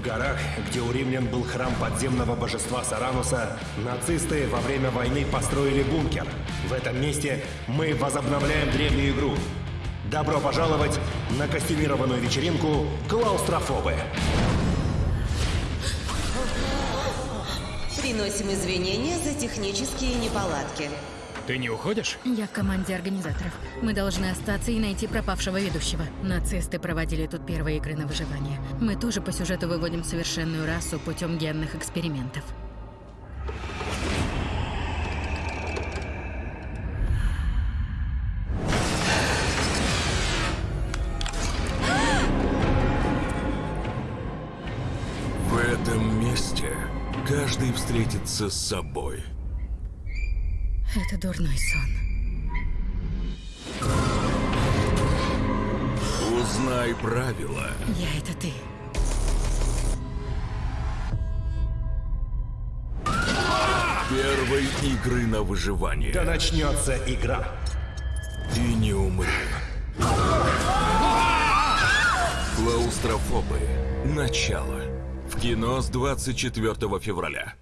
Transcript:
В горах, где у римлян был храм подземного божества Сарануса, нацисты во время войны построили бункер. В этом месте мы возобновляем древнюю игру. Добро пожаловать на костюмированную вечеринку «Клаустрофобы». Приносим извинения за технические неполадки. Ты не уходишь? Я в команде организаторов. Мы должны остаться и найти пропавшего ведущего. Нацисты проводили тут первые игры на выживание. Мы тоже по сюжету выводим совершенную расу путем генных экспериментов. В этом месте каждый встретится с собой. Это дурной сон. Узнай правила. Я это ты. Первой игры на выживание. Да начнется игра. И не умри. Клаустрофобы. Начало. В кино с 24 февраля.